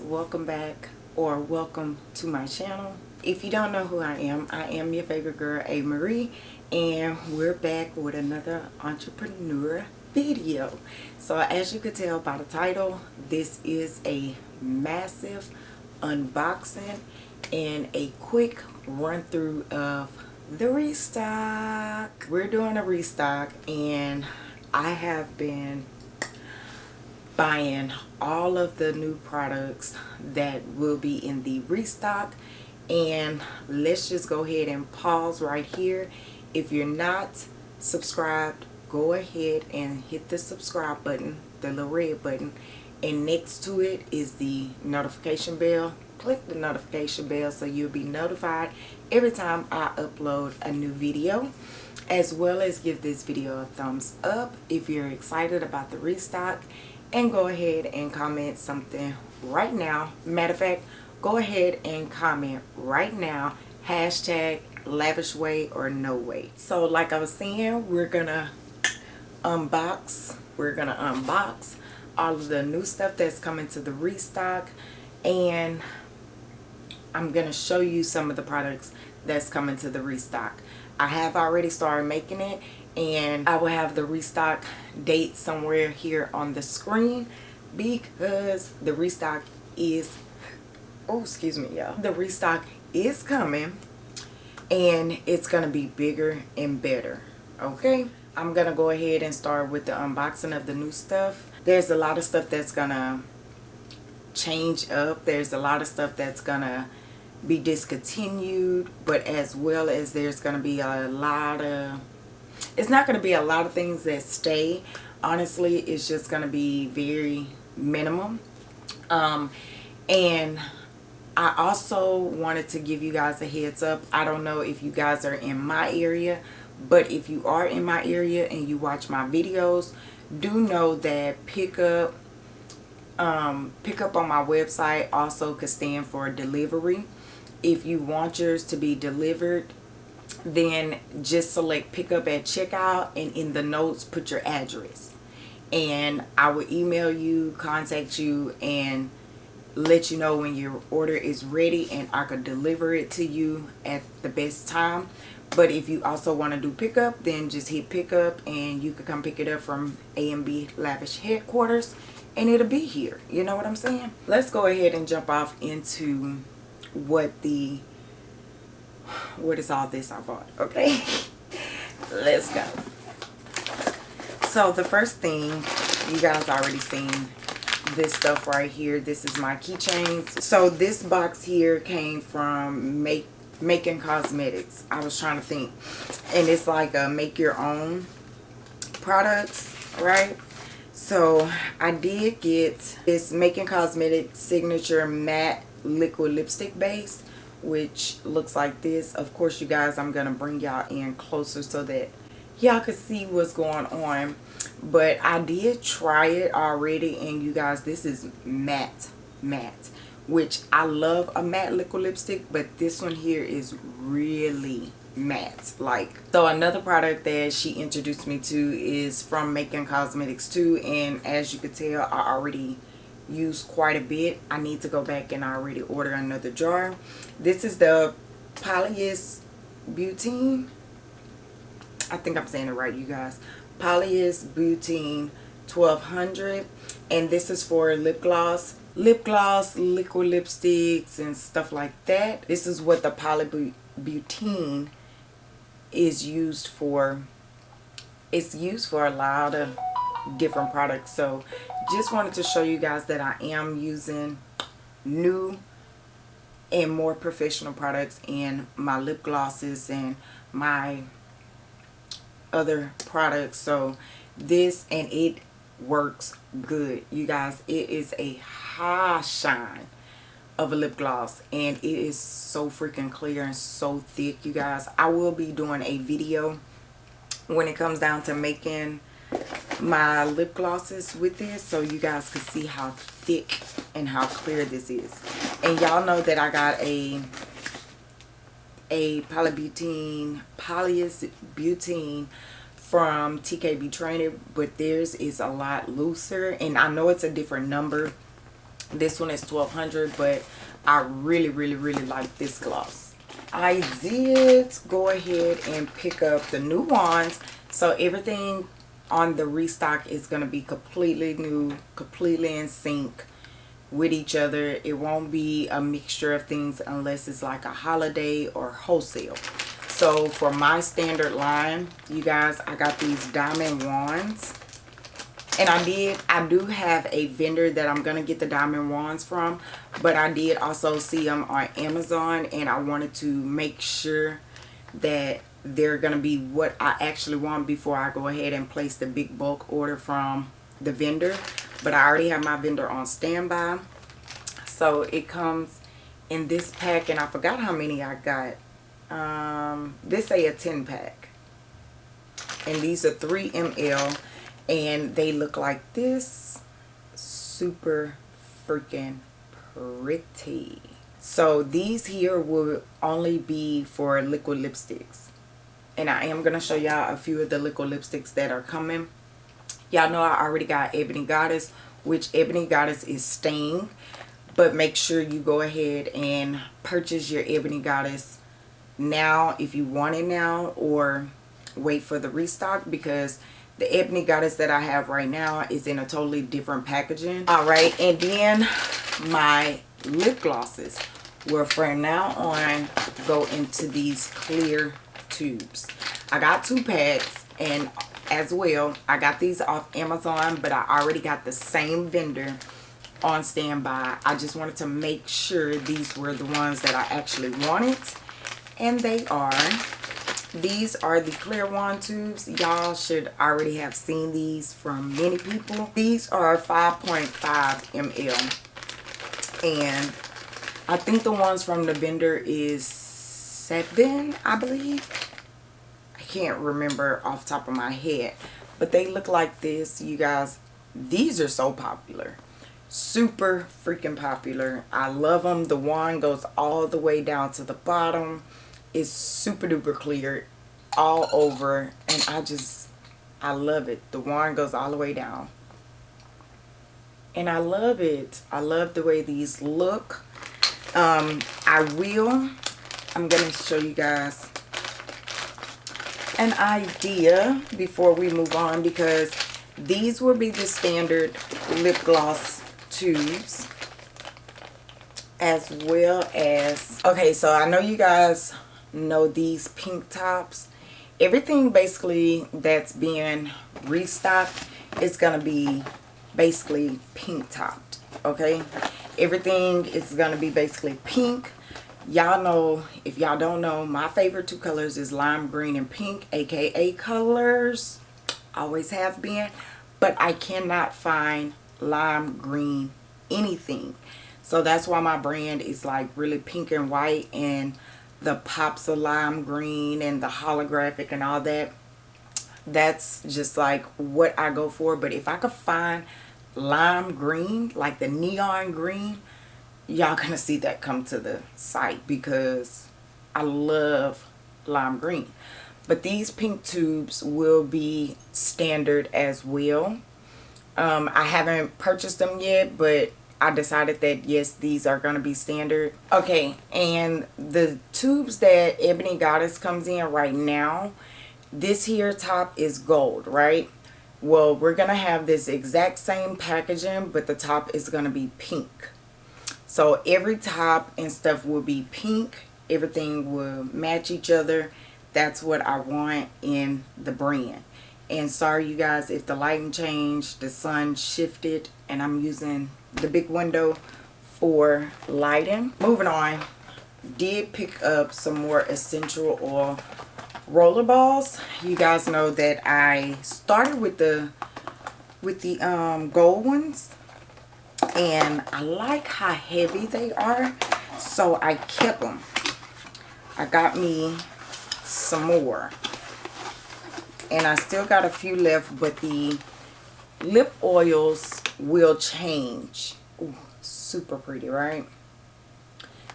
Welcome back or welcome to my channel. If you don't know who I am, I am your favorite girl, A. Marie, and we're back with another entrepreneur video. So as you could tell by the title, this is a massive unboxing and a quick run through of the restock. We're doing a restock and I have been buying all of the new products that will be in the restock. And let's just go ahead and pause right here. If you're not subscribed go ahead and hit the subscribe button the little red button. And next to it is the notification bell. Click the notification bell so you'll be notified every time I upload a new video as well as give this video a thumbs up if you're excited about the restock and go ahead and comment something right now. Matter of fact, go ahead and comment right now. Hashtag lavish way or no way. So like I was saying, we're gonna unbox. We're gonna unbox all of the new stuff that's coming to the restock and I'm gonna show you some of the products that's coming to the restock. I have already started making it and I will have the restock date somewhere here on the screen because the restock is oh excuse me y'all. The restock is coming and it's gonna be bigger and better okay? I'm gonna go ahead and start with the unboxing of the new stuff. There's a lot of stuff that's gonna change up. There's a lot of stuff that's gonna be discontinued but as well as there's gonna be a lot of it's not going to be a lot of things that stay. Honestly it's just going to be very minimum. Um, and I also wanted to give you guys a heads up. I don't know if you guys are in my area but if you are in my area and you watch my videos do know that pickup um, pickup on my website also could stand for delivery. If you want yours to be delivered then just select pick up at checkout and in the notes put your address. And I will email you contact you and let you know when your order is ready and I could deliver it to you at the best time. But if you also want to do pickup then just hit pickup and you can come pick it up from A&B Lavish headquarters and it'll be here. You know what I'm saying? Let's go ahead and jump off into what the what is all this I bought? Okay. Let's go. So the first thing you guys already seen this stuff right here. This is my keychains. So this box here came from make making cosmetics i was trying to think. And it's like a make your own products right? So i did get this making cosmetics signature matte liquid lipstick base which looks like this. Of course you guys i'm gonna bring y'all in closer so that y'all can see what's going on. But i did try it already and you guys this is matte matte which i love a matte liquid lipstick but this one here is really matte. Like so another product that she introduced me to is from making cosmetics too and as you could tell i already used quite a bit. I need to go back and I already order another jar. This is the Polyus Butene. I think I'm saying it right, you guys. Polyus Butene 1200. And this is for lip gloss. Lip gloss, liquid lipsticks, and stuff like that. This is what the polybutene is used for. It's used for a lot of different products. So just wanted to show you guys that I am using new and more professional products in my lip glosses and my other products. So this and it works good. You guys it is a high shine of a lip gloss and it is so freaking clear and so thick you guys. I will be doing a video when it comes down to making my lip glosses with this so you guys can see how thick and how clear this is. And y'all know that I got a a polybutene polyus butene from TKB Trading but theirs is a lot looser. And I know it's a different number. This one is 1200 but I really really really like this gloss. I did go ahead and pick up the new ones. So everything on the restock is going to be completely new completely in sync with each other. It won't be a mixture of things unless it's like a holiday or wholesale. So for my standard line you guys i got these diamond wands. And I did I do have a vendor that I'm gonna get the diamond wands from but I did also see them on Amazon and I wanted to make sure that they're gonna be what I actually want before I go ahead and place the big bulk order from the vendor. But I already have my vendor on standby. So it comes in this pack and I forgot how many I got. Um this say a 10 pack. And these are 3 ml and they look like this. Super freaking pretty. So these here will only be for liquid lipsticks and I am going to show y'all a few of the liquid lipsticks that are coming. Y'all know I already got Ebony Goddess which Ebony Goddess is staying but make sure you go ahead and purchase your Ebony Goddess now if you want it now or wait for the restock because the ebony goddess that i have right now is in a totally different packaging. All right and then my lip glosses will from now on go into these clear tubes. I got two packs and as well i got these off amazon but i already got the same vendor on standby. I just wanted to make sure these were the ones that i actually wanted and they are. These are the clear wand tubes. Y'all should already have seen these from many people. These are 5.5 ml and i think the ones from the vendor is seven i believe can't remember off top of my head but they look like this you guys. These are so popular. Super freaking popular. I love them the wand goes all the way down to the bottom. Is super duper clear all over and I just I love it. The wand goes all the way down. And I love it. I love the way these look. Um I will I'm gonna show you guys an idea before we move on because these will be the standard lip gloss tubes as well as okay so I know you guys know these pink tops. Everything basically that's being restocked is to be basically pink topped okay? Everything is to be basically pink y'all know if y'all don't know my favorite two colors is lime green and pink aka colors always have been. But i cannot find lime green anything. So that's why my brand is like really pink and white and the pops of lime green and the holographic and all that. That's just like what I go for. But if I could find lime green like the neon green y'all gonna see that come to the site because I love lime green. But these pink tubes will be standard as well. Um, I haven't purchased them yet but I decided that yes these are going to be standard. Okay and the tubes that Ebony Goddess comes in right now this here top is gold right? Well we're gonna have this exact same packaging but the top is gonna be pink so every top and stuff will be pink everything will match each other that's what I want in the brand and sorry you guys if the lighting changed the sun shifted and I'm using the big window for lighting. Moving on, did pick up some more essential oil roller balls. You guys know that I started with the with the um, gold ones and I like how heavy they are so I kept them. I got me some more and I still got a few left but the lip oils will change. Ooh, super pretty, right?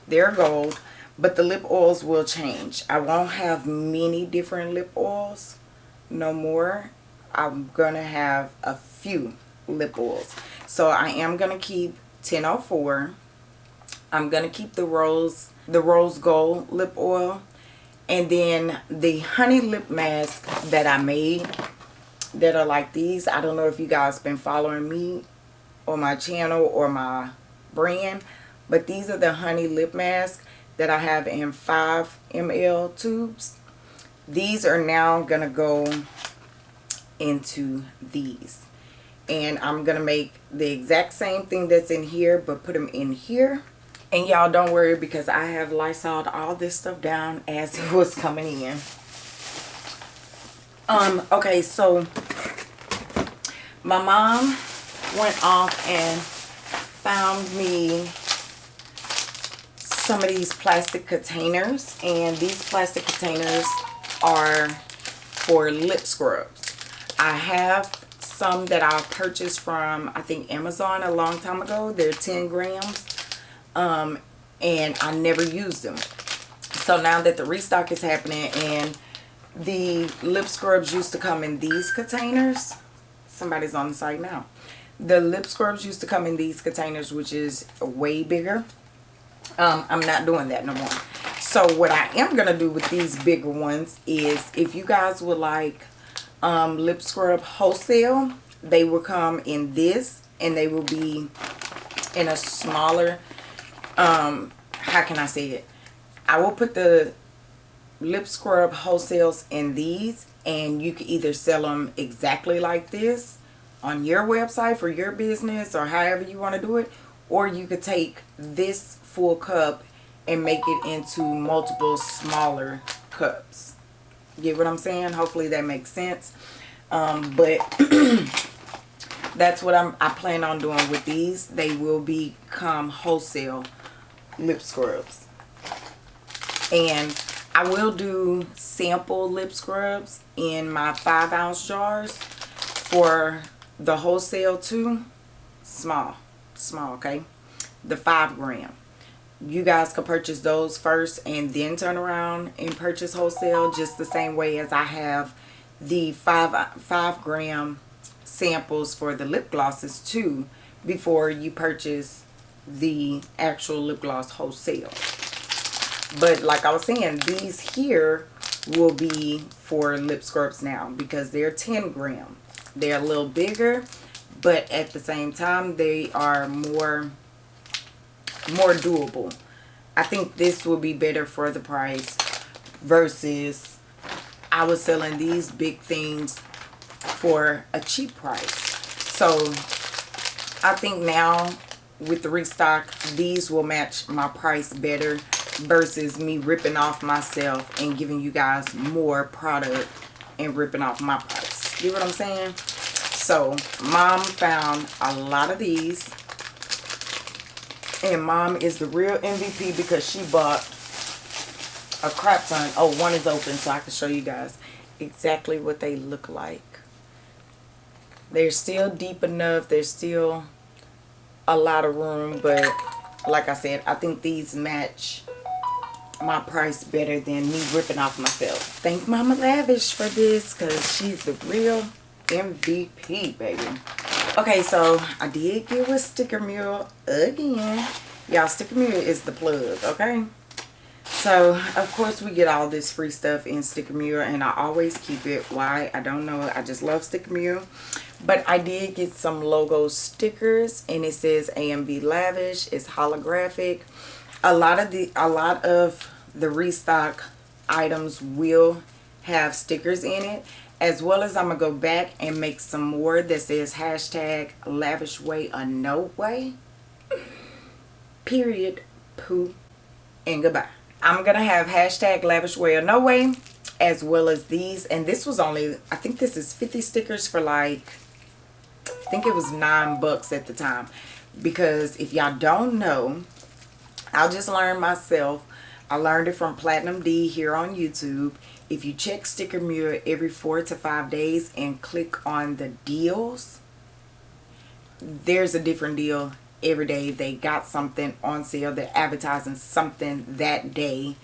They're gold, but the lip oils will change. I won't have many different lip oils no more. I'm to have a few lip oils. So I am going to keep 1004. I'm going to keep the rose, the rose gold lip oil. And then the honey lip mask that I made that are like these. I don't know if you guys been following me on my channel or my brand. But these are the honey lip mask that I have in 5 ml tubes. These are now going to go into these. And I'm going to make the exact same thing that's in here, but put them in here. And y'all don't worry because I have Lysol all this stuff down as it was coming in. Um, okay, so my mom went off and found me some of these plastic containers and these plastic containers are for lip scrubs. I have some that I purchased from I think Amazon a long time ago. They're 10 grams um, and I never used them. So now that the restock is happening and the lip scrubs used to come in these containers. Somebody's on the site now. The lip scrubs used to come in these containers which is way bigger um, I'm not doing that no more. So what I am going to do with these bigger ones is if you guys would like um, lip scrub wholesale, they will come in this and they will be in a smaller, um, how can I say it? I will put the lip scrub wholesales in these and you can either sell them exactly like this on your website for your business or however you want to do it or you could take this full cup and make it into multiple smaller cups. Get what I'm saying? Hopefully that makes sense. Um, but that's what I'm, I plan on doing with these. They will become wholesale lip scrubs. And I will do sample lip scrubs in my 5 ounce jars for the wholesale too. Small. Small, okay? The 5 gram you guys could purchase those first and then turn around and purchase wholesale just the same way as I have the five five gram samples for the lip glosses too before you purchase the actual lip gloss wholesale. But like I was saying these here will be for lip scrubs now because they're 10 gram. They're a little bigger but at the same time they are more more doable. I think this will be better for the price versus I was selling these big things for a cheap price. So I think now with the restock, these will match my price better versus me ripping off myself and giving you guys more product and ripping off my price. You know what I'm saying? So mom found a lot of these and mom is the real MVP because she bought a crap ton. Oh, one is open so I can show you guys exactly what they look like. They're still deep enough. There's still a lot of room. But like I said, I think these match my price better than me ripping off myself. Thank Mama Lavish for this because she's the real MVP, baby. Okay, so I did get with Sticker Mule again. Y'all, Sticker Mule is the plug, okay? So, of course, we get all this free stuff in Sticker Mule, and I always keep it. Why? I don't know. I just love Sticker Mule. But I did get some logo stickers, and it says AMV Lavish. It's holographic. A lot of the a lot of the restock items will have stickers in it as well as I'm going to go back and make some more that says hashtag lavish way or no way. Period. Poo. And goodbye. I'm going to have hashtag lavish way or no way as well as these. And this was only, I think this is 50 stickers for like, I think it was nine bucks at the time. Because if y'all don't know, I'll just learn myself. I learned it from Platinum D here on YouTube if you check Sticker Mule every four to five days and click on the deals, there's a different deal every day. They got something on sale. They're advertising something that day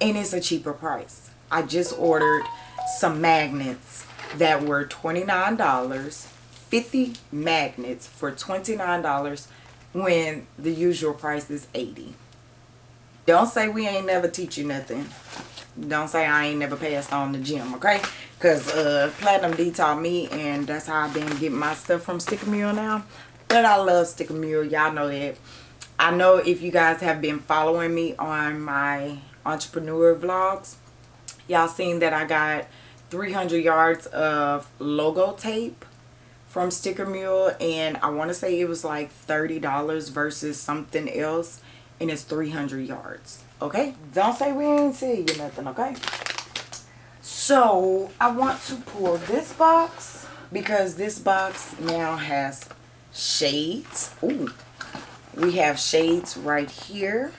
and it's a cheaper price. I just ordered some magnets that were $29. 50 magnets for $29 when the usual price is 80 Don't say we ain't never teach you nothing. Don't say I ain't never passed on the gym, okay? Because uh, Platinum D taught me, and that's how I've been getting my stuff from Sticker Mule now. But I love Sticker Mule. Y'all know that. I know if you guys have been following me on my entrepreneur vlogs, y'all seen that I got 300 yards of logo tape from Sticker Mule and I want to say it was like $30 versus something else and it's 300 yards okay? Don't say we ain't see you nothing okay? So I want to pull this box because this box now has shades. Ooh, we have shades right here.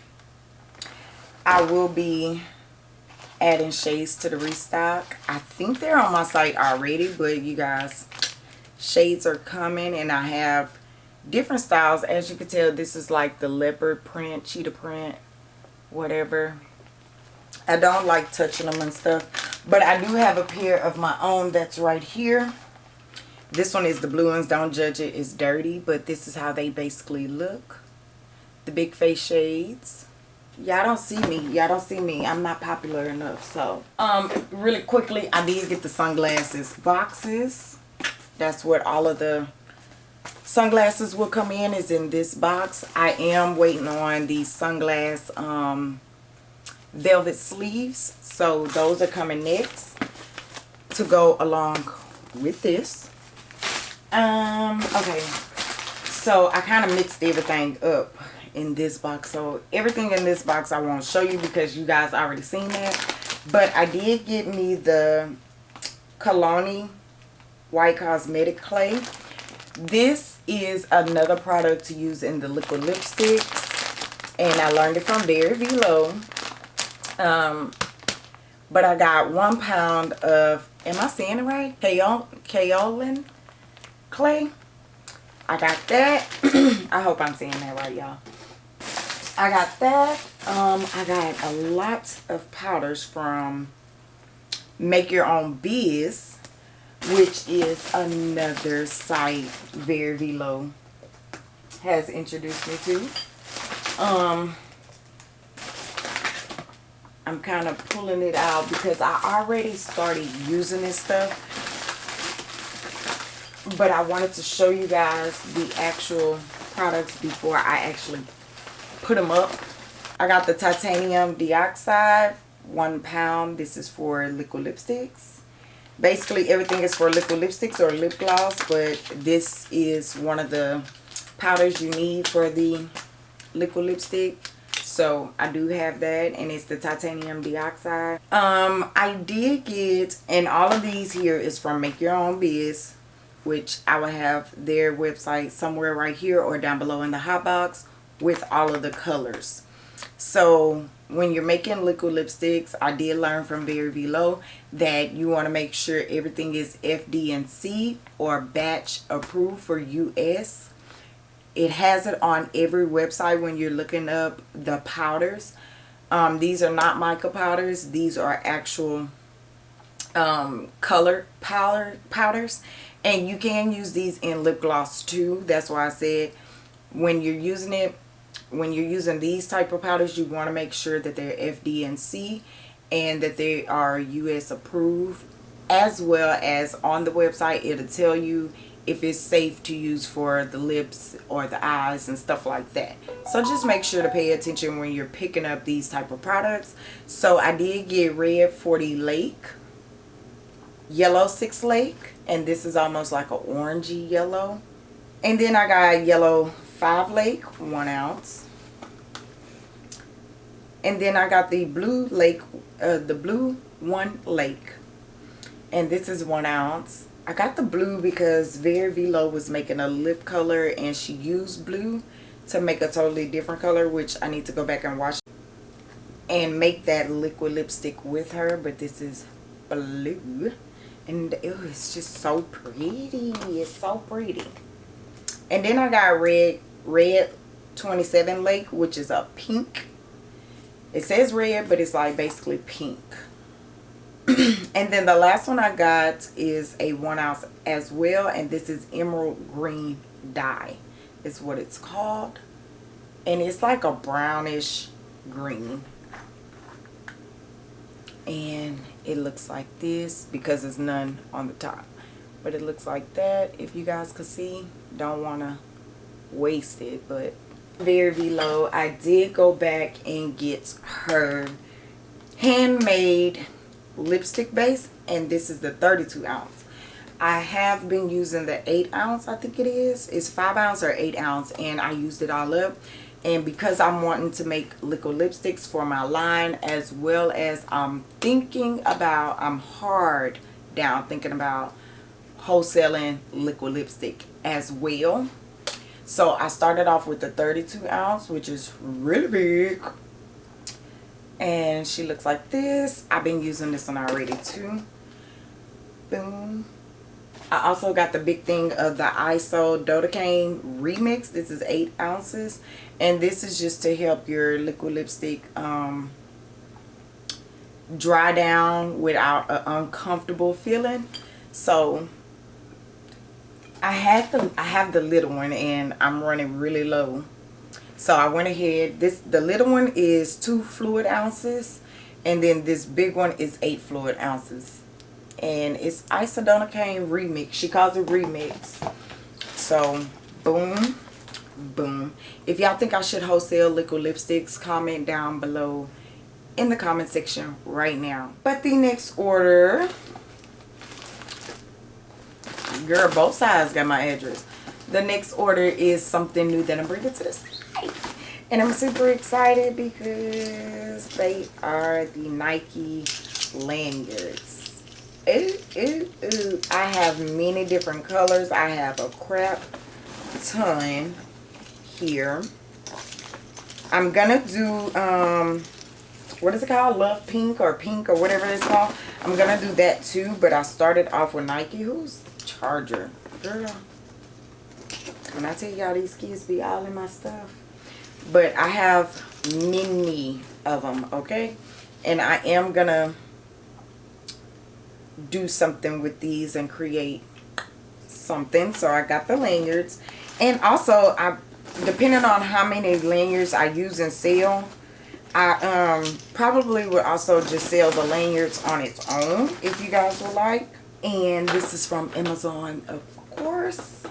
I will be adding shades to the restock. I think they're on my site already but you guys shades are coming and I have different styles. As you can tell this is like the leopard print cheetah print whatever. I don't like touching them and stuff but I do have a pair of my own that's right here. This one is the blue ones don't judge it it's dirty but this is how they basically look. The big face shades. Y'all don't see me y'all don't see me i'm not popular enough so. Um really quickly i did get the sunglasses boxes. That's what all of the sunglasses will come in is in this box. I am waiting on the sunglass um velvet sleeves. So those are coming next to go along with this. Um okay. So i kind of mixed everything up in this box. So everything in this box i won't show you because you guys already seen that. But i did get me the Kalani white cosmetic clay. This is another product to use in the liquid lipsticks and I learned it from Very Velo. Um, but I got one pound of am I saying it right? Kaolin clay? I got that. I hope I'm saying that right y'all. I got that. Um, I got a lot of powders from make your own biz which is another site Very Velo has introduced me to. Um, I'm kind of pulling it out because I already started using this stuff. But I wanted to show you guys the actual products before I actually put them up. I got the titanium dioxide, one pound. This is for liquid lipsticks basically everything is for liquid lipsticks or lip gloss but this is one of the powders you need for the liquid lipstick. So i do have that and it's the titanium dioxide. Um i did get and all of these here is from make your own biz which i will have their website somewhere right here or down below in the hot box with all of the colors. So when you're making liquid lipsticks, I did learn from Very Velo that you want to make sure everything is FD&C or batch approved for US. It has it on every website when you're looking up the powders. Um, these are not mica powders. These are actual um, color powder powders. And you can use these in lip gloss too. That's why I said when you're using it, when you're using these type of powders, you want to make sure that they're FD&C and that they are US approved as well as on the website it'll tell you if it's safe to use for the lips or the eyes and stuff like that. So just make sure to pay attention when you're picking up these type of products. So I did get red 40 lake yellow six lake and this is almost like an orangey yellow. And then I got yellow five lake one ounce and then I got the blue lake uh, the blue one lake. And this is one ounce. I got the blue because Very Velo was making a lip color and she used blue to make a totally different color which I need to go back and watch and make that liquid lipstick with her. But this is blue. And it was just so pretty. It's so pretty. And then I got red red 27 lake which is a pink it says red but it's like basically pink. And then the last one I got is a one ounce as well and this is emerald green dye is what it's called. And it's like a brownish green. And it looks like this because there's none on the top. But it looks like that if you guys could see. Don't want to waste it but Very Velo I did go back and get her handmade lipstick base and this is the 32 ounce. I have been using the 8 ounce I think it is. It's 5 ounce or 8 ounce and I used it all up. And because I'm wanting to make liquid lipsticks for my line as well as I'm thinking about I'm hard down thinking about wholesaling liquid lipstick as well so I started off with the 32 ounce which is really big and she looks like this I've been using this one already too boom I also got the big thing of the ISO Dodecane Remix. This is 8 ounces. And this is just to help your liquid lipstick um, dry down without an uncomfortable feeling. So had the I have the little one and I'm running really low. So I went ahead. This the little one is two fluid ounces and then this big one is eight fluid ounces and it's Isododecane Remix. She calls it Remix. So, boom, boom. If y'all think I should wholesale liquid lipsticks, comment down below in the comment section right now. But the next order, girl, both sides got my address. The next order is something new that I'm bringing to the site. And I'm super excited because they are the Nike lanyards ooh, ooh, ooh. I have many different colors. I have a crap ton here. I'm gonna do um what is it called? Love Pink or Pink or whatever it's called. I'm gonna do that too, but I started off with Nike. Who's charger? Girl. When I tell y'all these kids be all in my stuff. But I have many of them, okay? And I am gonna do something with these and create something. So I got the lanyards. And also, I depending on how many lanyards I use and sell, I um, probably would also just sell the lanyards on its own if you guys would like. And this is from Amazon, of course.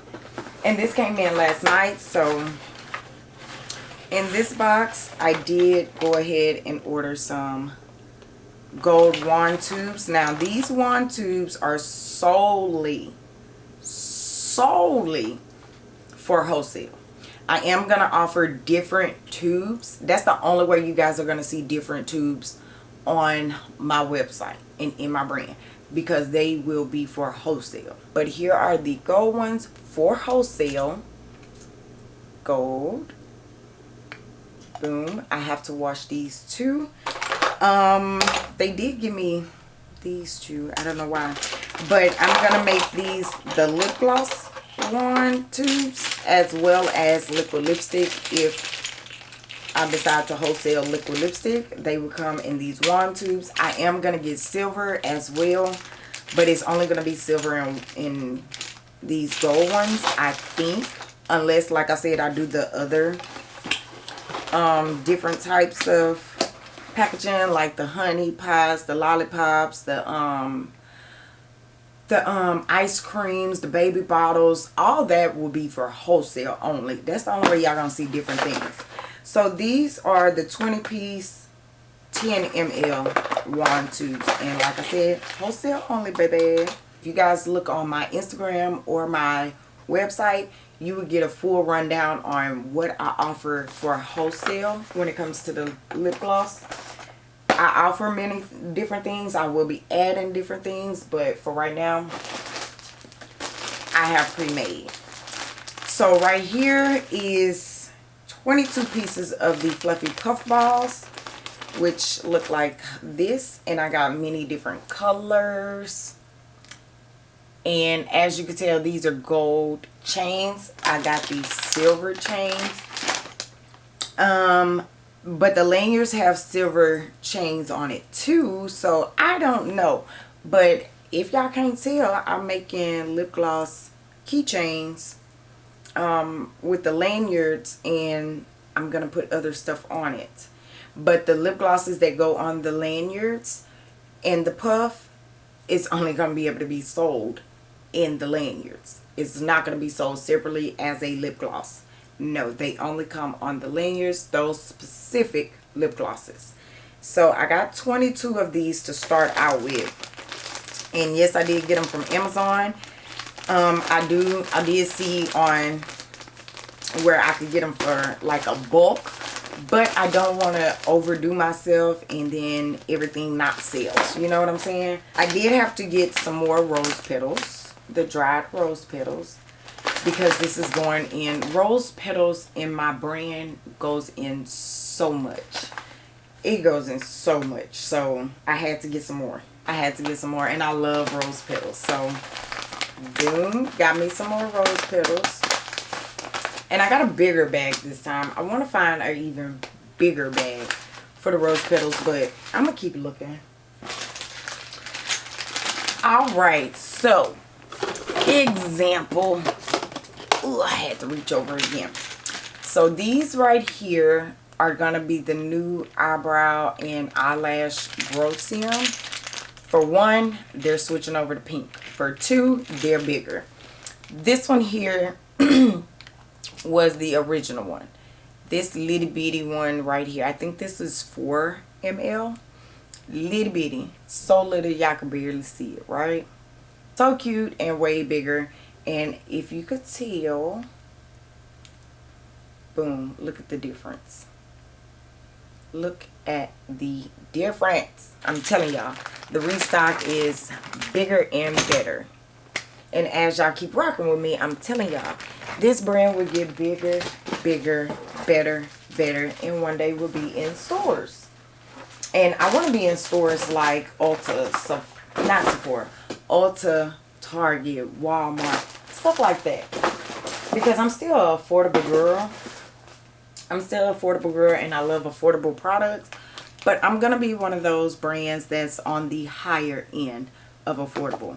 And this came in last night, so in this box, I did go ahead and order some gold wand tubes. Now these wand tubes are solely, solely for wholesale. I am going to offer different tubes. That's the only way you guys are going to see different tubes on my website and in my brand because they will be for wholesale. But here are the gold ones for wholesale. Gold. Boom. I have to wash these too. Um, they did give me these two. I don't know why. But I'm going to make these the lip gloss one tubes as well as liquid lipstick if I decide to wholesale liquid lipstick. They will come in these wand tubes. I am going to get silver as well. But it's only going to be silver in, in these gold ones, I think. Unless, like I said, I do the other um, different types of packaging like the honey pies, the lollipops, the um the um ice creams, the baby bottles, all that will be for wholesale only. That's the only way y'all gonna see different things. So these are the 20 piece 10 ml wand tubes. And like I said, wholesale only, baby. If you guys look on my Instagram or my website, you would get a full rundown on what I offer for wholesale when it comes to the lip gloss. I offer many different things. I will be adding different things, but for right now, I have pre-made. So right here is 22 pieces of the fluffy puff balls, which look like this. And I got many different colors. And as you can tell, these are gold chains. I got these silver chains. Um, but the lanyards have silver chains on it too so i don't know but if y'all can't tell i'm making lip gloss keychains um, with the lanyards and I'm going to put other stuff on it. But the lip glosses that go on the lanyards and the puff is only going to be able to be sold in the lanyards. It's not going to be sold separately as a lip gloss. No, they only come on the lanyards, those specific lip glosses. So I got 22 of these to start out with. And yes, I did get them from Amazon. Um, I do, I did see on where I could get them for like a bulk. But I don't want to overdo myself and then everything not sales. You know what I'm saying? I did have to get some more rose petals. The dried rose petals because this is going in rose petals in my brand goes in so much it goes in so much so i had to get some more i had to get some more and i love rose petals so boom got me some more rose petals and i got a bigger bag this time i want to find an even bigger bag for the rose petals but i'm gonna keep looking all right so example Ooh, I had to reach over again. So these right here are going to be the new eyebrow and eyelash growth serum. For one, they're switching over to pink. For two, they're bigger. This one here was the original one. This little bitty one right here. I think this is 4 ml. Little bitty. So little y'all can barely see it, right? So cute and way bigger and if you could tell boom look at the difference look at the difference i'm telling y'all the restock is bigger and better. And as y'all keep rocking with me i'm telling y'all this brand will get bigger bigger better better and one day will be in stores. And i want to be in stores like ulta not sephora ulta target walmart stuff like that. Because I'm still an affordable girl I'm still an affordable girl and I love affordable products but I'm gonna be one of those brands that's on the higher end of affordable.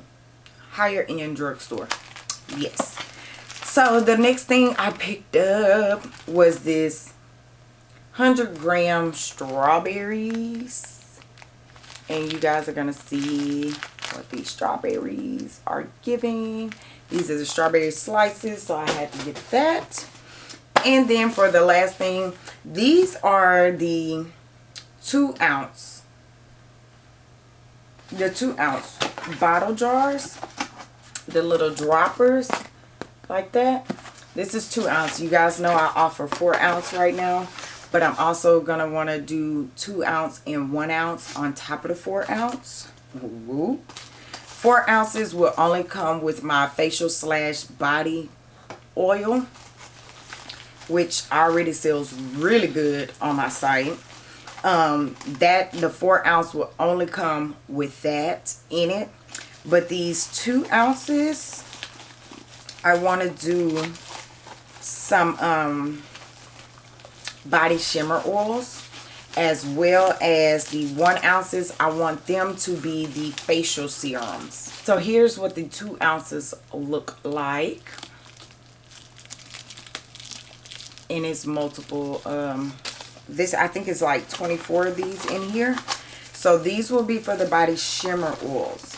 Higher end drugstore. Yes. So the next thing I picked up was this 100 gram strawberries. And you guys are gonna see what these strawberries are giving. These are the strawberry slices, so I had to get that. And then for the last thing, these are the two ounce, the two ounce bottle jars, the little droppers like that. This is two ounce. You guys know I offer four ounce right now, but I'm also going to want to do two ounce and one ounce on top of the four ounce. Whoop. Four ounces will only come with my facial slash body oil, which already sells really good on my site. Um, that the four ounce will only come with that in it. But these two ounces, I want to do some um, body shimmer oils as well as the one ounces i want them to be the facial serums so here's what the two ounces look like and it's multiple um this i think is like 24 of these in here so these will be for the body shimmer oils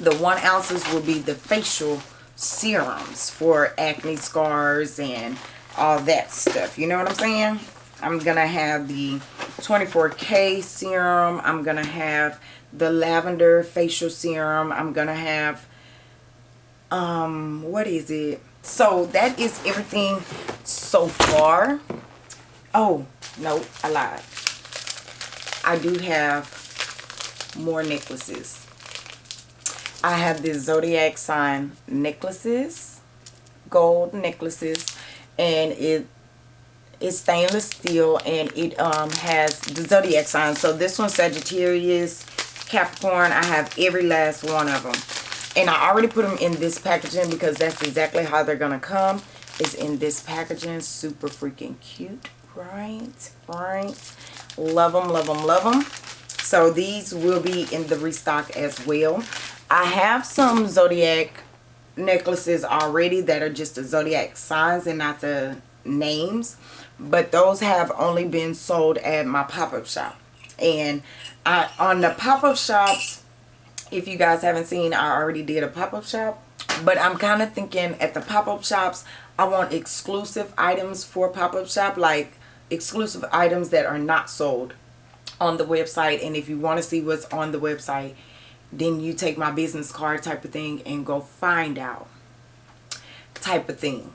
the one ounces will be the facial serums for acne scars and all that stuff you know what i'm saying I'm to have the 24K serum. I'm to have the lavender facial serum. I'm to have, um, what is it? So that is everything so far. Oh, no, I lied. I do have more necklaces. I have the zodiac sign necklaces, gold necklaces, and it's stainless steel and it um, has the zodiac sign. So this one Sagittarius, Capricorn. I have every last one of them. And I already put them in this packaging because that's exactly how they're going to come. Is in this packaging. Super freaking cute. Right? Right? Love them, love them, love them. So these will be in the restock as well. I have some Zodiac necklaces already that are just the Zodiac signs and not the names but those have only been sold at my pop-up shop and I, on the pop-up shops if you guys haven't seen I already did a pop-up shop. But I'm kind of thinking at the pop-up shops I want exclusive items for pop-up shop like exclusive items that are not sold on the website. And if you want to see what's on the website then you take my business card type of thing and go find out type of thing.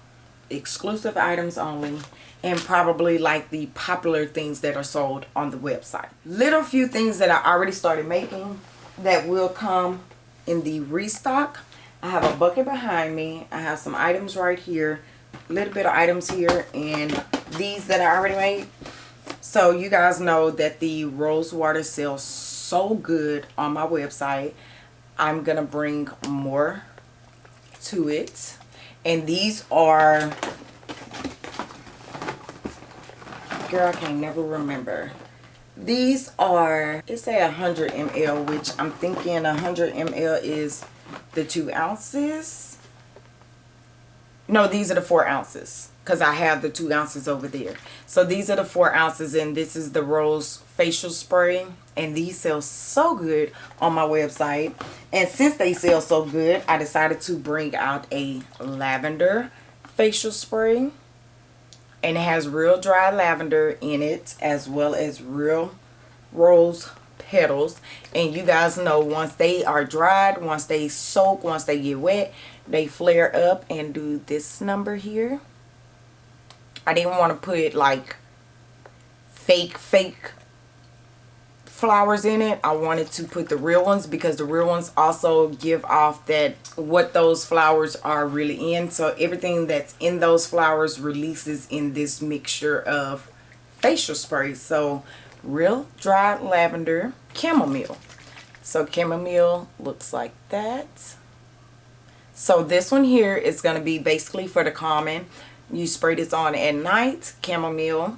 Exclusive items only and probably like the popular things that are sold on the website. Little few things that I already started making that will come in the restock. I have a bucket behind me. I have some items right here a little bit of items here and these that I already made. So you guys know that the rose water sells so good on my website. I'm gonna bring more to it. And these are girl I can never remember these are it's a 100 ml which I'm thinking 100 ml is the two ounces. No these are the four ounces because I have the two ounces over there. So these are the four ounces and this is the rose facial spray and these sell so good on my website. And since they sell so good I decided to bring out a lavender facial spray and it has real dry lavender in it as well as real rose petals. And you guys know once they are dried once they soak once they get wet they flare up and do this number here. I didn't want to put like fake fake flowers in it. I wanted to put the real ones because the real ones also give off that what those flowers are really in. So everything that's in those flowers releases in this mixture of facial spray. So real dry lavender chamomile. So chamomile looks like that. So this one here is going to be basically for the common. You spray this on at night. Chamomile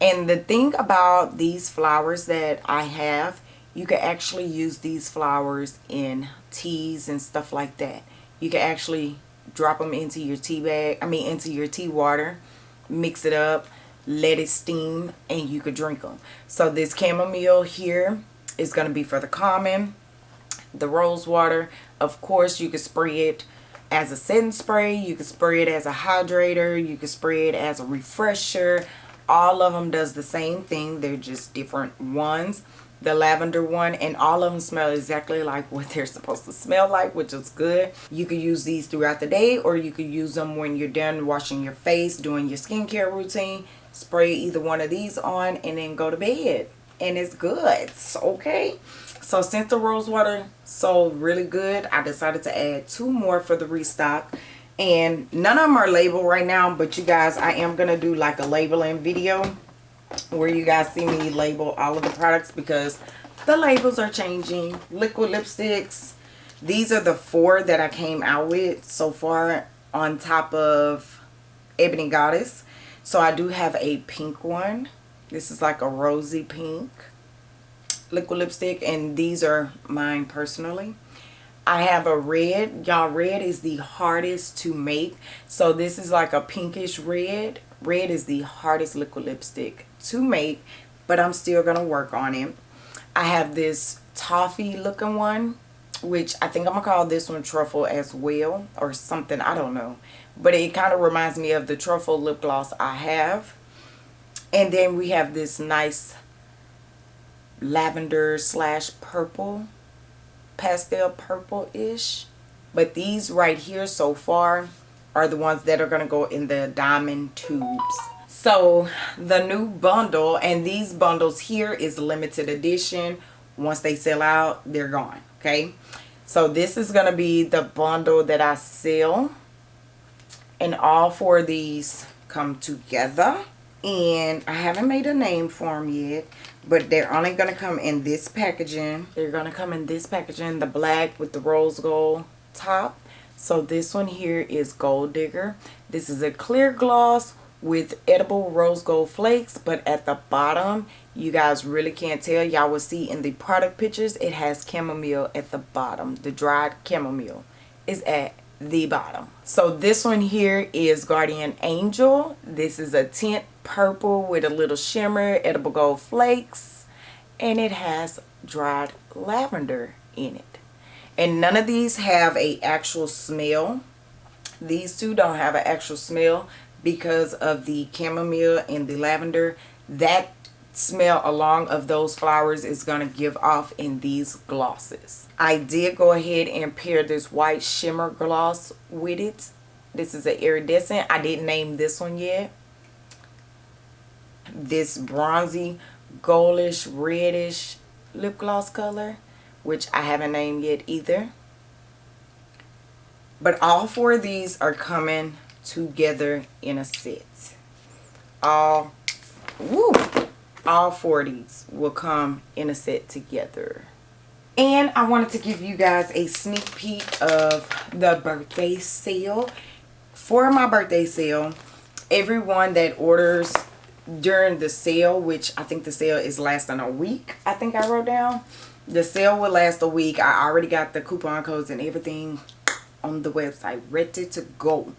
and the thing about these flowers that I have, you can actually use these flowers in teas and stuff like that. You can actually drop them into your tea bag, I mean into your tea water, mix it up, let it steam, and you could drink them. So this chamomile here is going to be for the common, the rose water. Of course, you can spray it as a setting spray, you can spray it as a hydrator, you can spray it as a refresher, all of them does the same thing. They're just different ones. The lavender one and all of them smell exactly like what they're supposed to smell like which is good. You could use these throughout the day or you could use them when you're done washing your face doing your skincare routine. Spray either one of these on and then go to bed. And it's good. It's okay. So since the rose water sold really good i decided to add two more for the restock and none of them are labeled right now but you guys i am gonna do like a labeling video where you guys see me label all of the products because the labels are changing. Liquid lipsticks these are the four that i came out with so far on top of ebony goddess. So i do have a pink one. This is like a rosy pink liquid lipstick and these are mine personally I have a red. Y'all, red is the hardest to make. So this is like a pinkish red. Red is the hardest liquid lipstick to make, but I'm still going to work on it. I have this toffee looking one, which I think I'm going to call this one truffle as well or something. I don't know. But it kind of reminds me of the truffle lip gloss I have. And then we have this nice lavender slash purple pastel purple-ish. But these right here so far are the ones that are going to go in the diamond tubes. So the new bundle and these bundles here is limited edition. Once they sell out, they're gone. Okay. So this is going to be the bundle that I sell. And all four of these come together. And I haven't made a name for them yet but they're only going to come in this packaging. They're going to come in this packaging the black with the rose gold top. So this one here is gold digger. This is a clear gloss with edible rose gold flakes but at the bottom you guys really can't tell. Y'all will see in the product pictures it has chamomile at the bottom the dried chamomile. Is at the bottom. So this one here is Guardian Angel. This is a tint purple with a little shimmer, edible gold flakes, and it has dried lavender in it. And none of these have a actual smell. These two don't have an actual smell because of the chamomile and the lavender. That smell along of those flowers is going to give off in these glosses. I did go ahead and pair this white shimmer gloss with it. This is an iridescent. I didn't name this one yet. This bronzy, goldish, reddish lip gloss color, which I haven't named yet either. But all four of these are coming together in a set. All, woo, all 40s will come in a set together. And I wanted to give you guys a sneak peek of the birthday sale. For my birthday sale, everyone that orders during the sale, which I think the sale is lasting a week, I think I wrote down. The sale will last a week. I already got the coupon codes and everything on the website ready to go.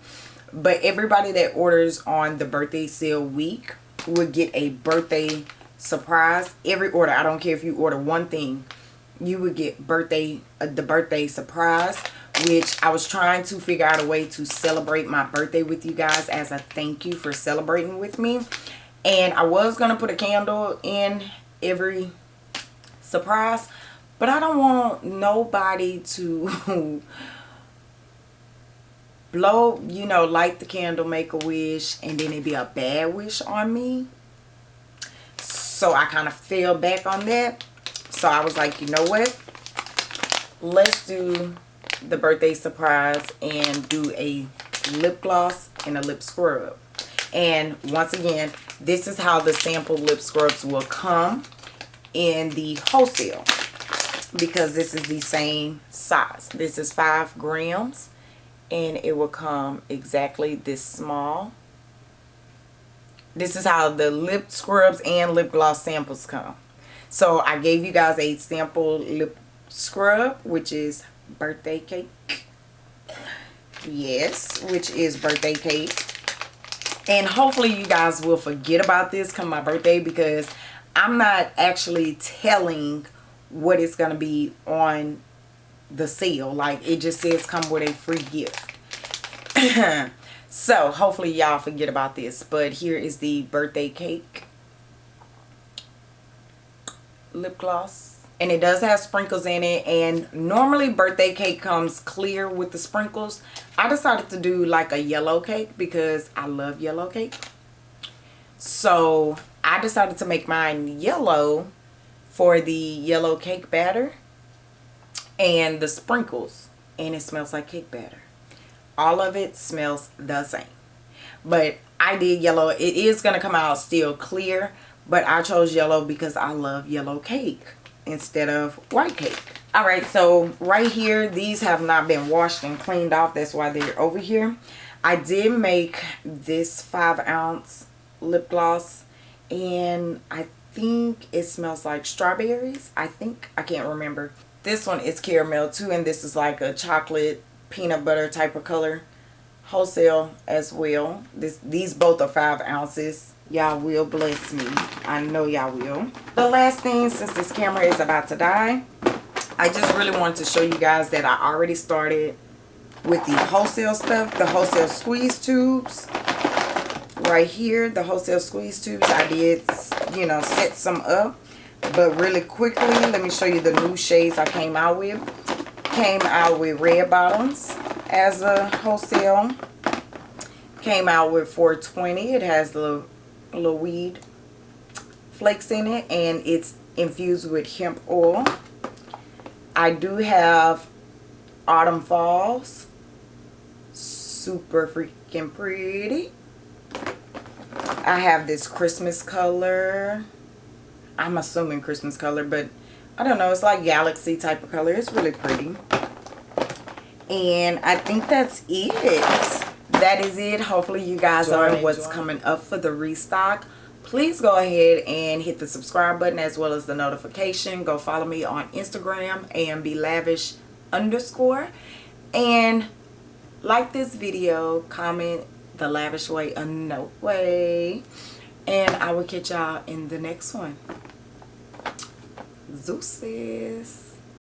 But everybody that orders on the birthday sale week will get a birthday surprise every order i don't care if you order one thing you would get birthday uh, the birthday surprise which i was trying to figure out a way to celebrate my birthday with you guys as a thank you for celebrating with me. And i was gonna put a candle in every surprise but i don't want nobody to blow you know light the candle make a wish and then it be a bad wish on me so I kind of fell back on that. So I was like, you know what? Let's do the birthday surprise and do a lip gloss and a lip scrub. And once again, this is how the sample lip scrubs will come in the wholesale because this is the same size. This is 5 grams and it will come exactly this small this is how the lip scrubs and lip gloss samples come. So I gave you guys a sample lip scrub, which is birthday cake. Yes, which is birthday cake. And hopefully you guys will forget about this come my birthday because I'm not actually telling what it's going to be on the sale. Like it just says come with a free gift. So hopefully y'all forget about this. But here is the birthday cake lip gloss. And it does have sprinkles in it. And normally birthday cake comes clear with the sprinkles. I decided to do like a yellow cake because I love yellow cake. So I decided to make mine yellow for the yellow cake batter and the sprinkles. And it smells like cake batter all of it smells the same. But I did yellow. It is going to come out still clear but I chose yellow because I love yellow cake instead of white cake. All right so right here these have not been washed and cleaned off. That's why they're over here. I did make this five ounce lip gloss and I think it smells like strawberries. I think I can't remember. This one is caramel too and this is like a chocolate peanut butter type of color. Wholesale as well. This these both are five ounces. Y'all will bless me. I know y'all will. The last thing since this camera is about to die i just really wanted to show you guys that i already started with the wholesale stuff the wholesale squeeze tubes. Right here the wholesale squeeze tubes i did you know set some up. But really quickly let me show you the new shades i came out with came out with red bottoms as a wholesale. Came out with 420 it has the little weed flakes in it and it's infused with hemp oil. I do have autumn falls. Super freaking pretty. I have this Christmas color. I'm assuming Christmas color but I don't know. It's like galaxy type of color. It's really pretty. And I think that's it. That is it. Hopefully you guys are what's coming up for the restock. Please go ahead and hit the subscribe button as well as the notification. Go follow me on Instagram, and be lavish underscore. And like this video comment the lavish way a no way and i will catch y'all in the next one Zeus